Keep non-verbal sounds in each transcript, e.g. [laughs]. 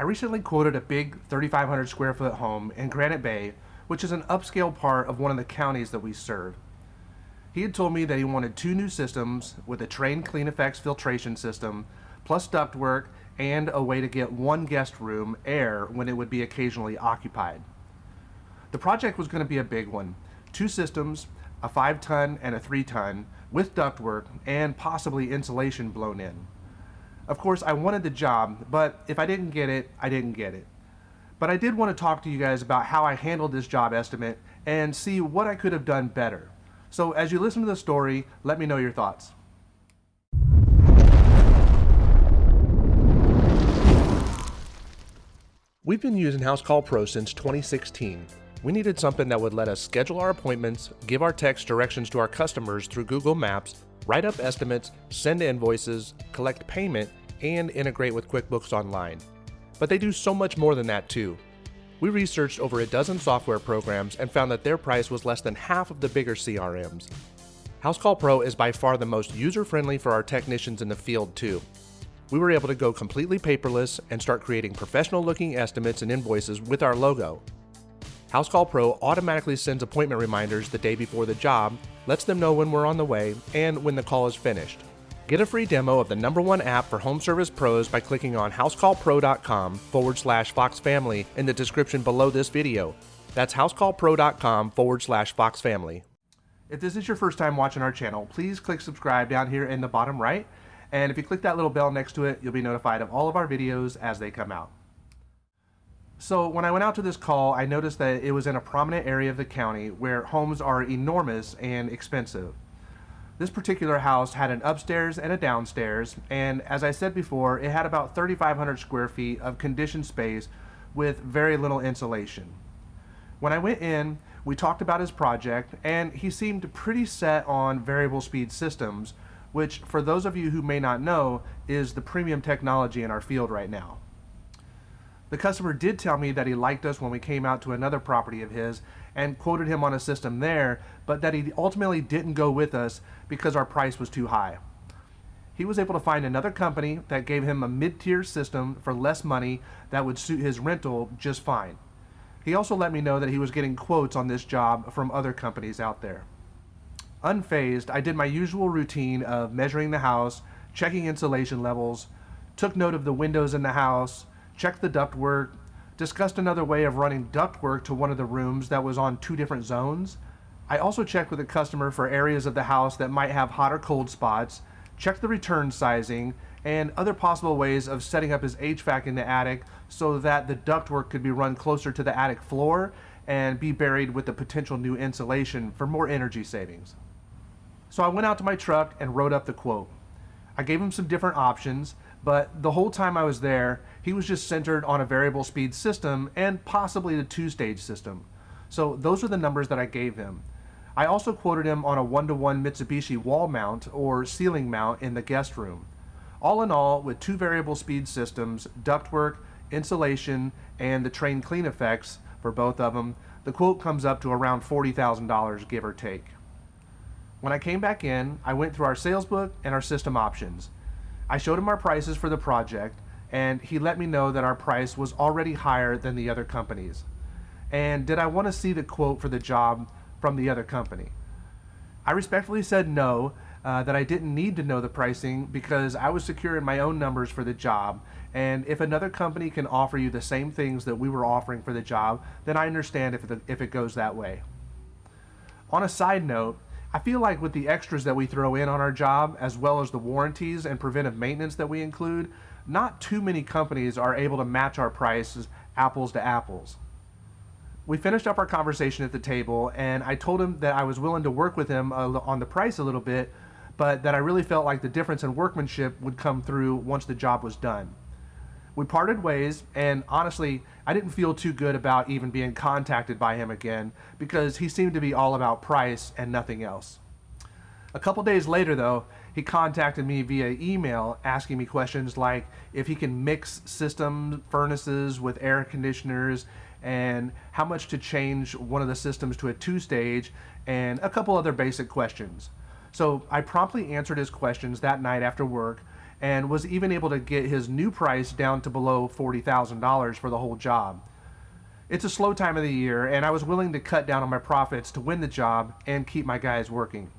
I recently quoted a big 3,500 square foot home in Granite Bay, which is an upscale part of one of the counties that we serve. He had told me that he wanted two new systems with a Trane Clean Effects filtration system, plus ductwork, and a way to get one guest room air when it would be occasionally occupied. The project was going to be a big one. Two systems, a 5 ton and a 3 ton, with ductwork and possibly insulation blown in. Of course, I wanted the job, but if I didn't get it, I didn't get it. But I did want to talk to you guys about how I handled this job estimate and see what I could have done better. So as you listen to the story, let me know your thoughts. We've been using Housecall Pro since 2016. We needed something that would let us schedule our appointments, give our text directions to our customers through Google Maps, write up estimates, send invoices, collect payment, and integrate with QuickBooks Online. But they do so much more than that too. We researched over a dozen software programs and found that their price was less than half of the bigger CRMs. Housecall Pro is by far the most user-friendly for our technicians in the field too. We were able to go completely paperless and start creating professional looking estimates and invoices with our logo. Housecall Pro automatically sends appointment reminders the day before the job, lets them know when we're on the way, and when the call is finished. Get a free demo of the number one app for home service pros by clicking on housecallpro.com forward slash Fox Family in the description below this video. That's housecallpro.com forward slash Fox Family. If this is your first time watching our channel, please click subscribe down here in the bottom right. And if you click that little bell next to it, you'll be notified of all of our videos as they come out. So when I went out to this call, I noticed that it was in a prominent area of the county where homes are enormous and expensive. This particular house had an upstairs and a downstairs, and as I said before, it had about 3,500 square feet of conditioned space with very little insulation. When I went in, we talked about his project, and he seemed pretty set on variable speed systems, which, for those of you who may not know, is the premium technology in our field right now. The customer did tell me that he liked us when we came out to another property of his and quoted him on a system there, but that he ultimately didn't go with us because our price was too high. He was able to find another company that gave him a mid-tier system for less money that would suit his rental just fine. He also let me know that he was getting quotes on this job from other companies out there. Unfazed, I did my usual routine of measuring the house, checking insulation levels, took note of the windows in the house, checked the ductwork, discussed another way of running ductwork to one of the rooms that was on two different zones. I also checked with the customer for areas of the house that might have hot or cold spots, checked the return sizing, and other possible ways of setting up his HVAC in the attic so that the ductwork could be run closer to the attic floor and be buried with the potential new insulation for more energy savings. So I went out to my truck and wrote up the quote. I gave him some different options, but the whole time I was there, he was just centered on a variable speed system and possibly the two-stage system. So those are the numbers that I gave him. I also quoted him on a one-to-one -one Mitsubishi wall mount or ceiling mount in the guest room. All in all, with two variable speed systems, ductwork, insulation, and the Trane clean effects for both of them, the quote comes up to around $40,000 give or take. When I came back in, I went through our sales book and our system options. I showed him our prices for the project and he let me know that our price was already higher than the other companies. And did I want to see the quote for the job from the other company? I respectfully said no, uh, that I didn't need to know the pricing because I was secure in my own numbers for the job. And if another company can offer you the same things that we were offering for the job, then I understand if, if it goes that way. On a side note, I feel like with the extras that we throw in on our job, as well as the warranties and preventive maintenance that we include, not too many companies are able to match our prices apples to apples. We finished up our conversation at the table and I told him that I was willing to work with him on the price a little bit, but that I really felt like the difference in workmanship would come through once the job was done. We parted ways, and honestly, I didn't feel too good about even being contacted by him again because he seemed to be all about price and nothing else. A couple days later, though, he contacted me via email asking me questions like if he can mix system furnaces with air conditioners and how much to change one of the systems to a two-stage and a couple other basic questions. So I promptly answered his questions that night after work and was even able to get his new price down to below $40,000 for the whole job. It's a slow time of the year, and I was willing to cut down on my profits to win the job and keep my guys working.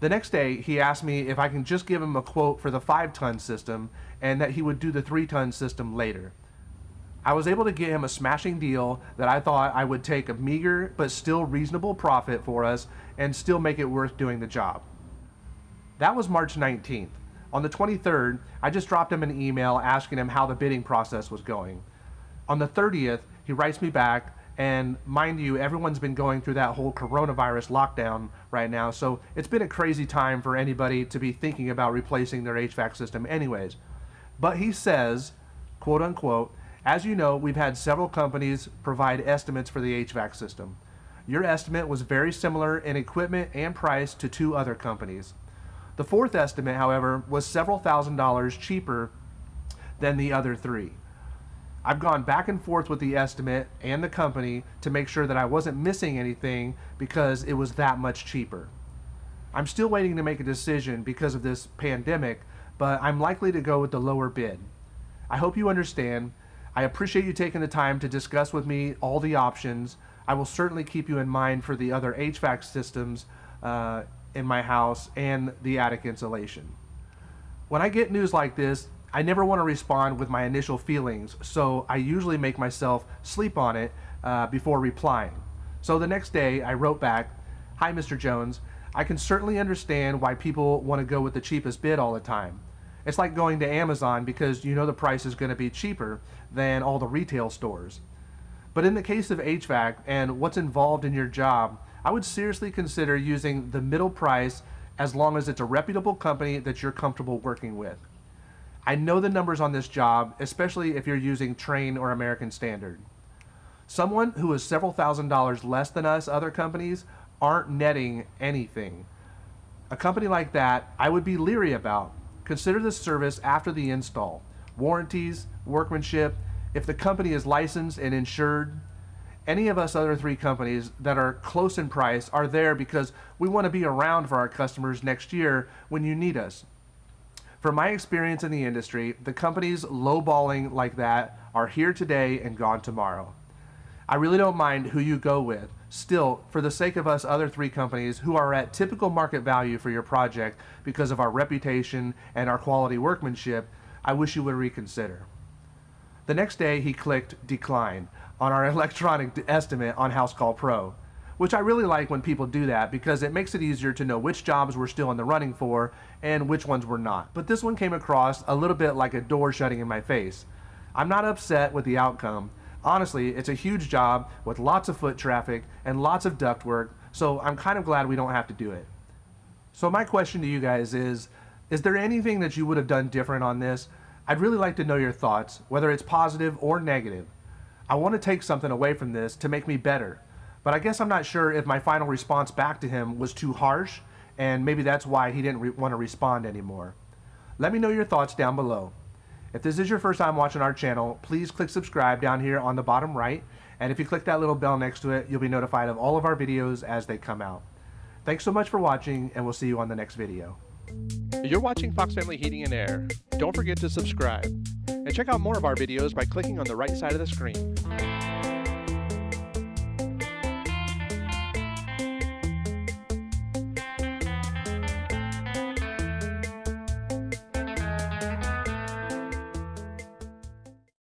The next day, he asked me if I can just give him a quote for the 5 ton system and that he would do the 3 ton system later. I was able to get him a smashing deal that I thought I would take a meager but still reasonable profit for us and still make it worth doing the job. That was March 19th. On the 23rd, I just dropped him an email asking him how the bidding process was going. On the 30th, he writes me back, and mind you, everyone's been going through that whole coronavirus lockdown right now, so it's been a crazy time for anybody to be thinking about replacing their HVAC system, anyways. But he says, quote unquote, as you know, we've had several companies provide estimates for the HVAC system. Your estimate was very similar in equipment and price to two other companies. The fourth estimate, however, was several thousand dollars cheaper than the other three. I've gone back and forth with the estimate and the company to make sure that I wasn't missing anything because it was that much cheaper. I'm still waiting to make a decision because of this pandemic, but I'm likely to go with the lower bid. I hope you understand I appreciate you taking the time to discuss with me all the options. I will certainly keep you in mind for the other HVAC systems uh, in my house and the attic insulation. When I get news like this, I never want to respond with my initial feelings, so I usually make myself sleep on it uh, before replying. So the next day, I wrote back, Hi, Mr. Jones. I can certainly understand why people want to go with the cheapest bid all the time. It's like going to Amazon because you know the price is going to be cheaper than all the retail stores. But in the case of HVAC and what's involved in your job, I would seriously consider using the middle price as long as it's a reputable company that you're comfortable working with. I know the numbers on this job, especially if you're using Trane or American Standard. Someone who is several thousand dollars less than us other companies aren't netting anything. A company like that I would be leery about Consider the service after the install, warranties, workmanship, if the company is licensed and insured. Any of us other three companies that are close in price are there because we want to be around for our customers next year when you need us. From my experience in the industry, the companies lowballing like that are here today and gone tomorrow. I really don't mind who you go with. Still, for the sake of us other three companies who are at typical market value for your project because of our reputation and our quality workmanship, I wish you would reconsider. The next day, he clicked decline on our [laughs] electronic estimate on Housecall Pro, which I really like when people do that because it makes it easier to know which jobs we're still in the running for and which ones we're not. But this one came across a little bit like a door shutting in my face. I'm not upset with the outcome, honestly, it's a huge job with lots of foot traffic and lots of duct work, so I'm kind of glad we don't have to do it. So my question to you guys is, is there anything that you would have done different on this? I'd really like to know your thoughts, whether it's positive or negative. I want to take something away from this to make me better, but I guess I'm not sure if my final response back to him was too harsh, and maybe that's why he didn't want to respond anymore. Let me know your thoughts down below. If this is your first time watching our channel, please click subscribe down here on the bottom right. And if you click that little bell next to it, you'll be notified of all of our videos as they come out. Thanks so much for watching, and we'll see you on the next video. You're watching Fox Family Heating and Air. Don't forget to subscribe. And check out more of our videos by clicking on the right side of the screen.